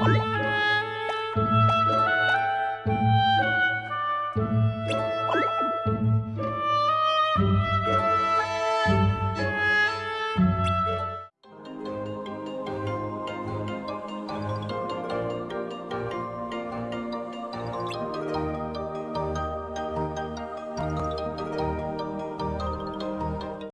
Bye.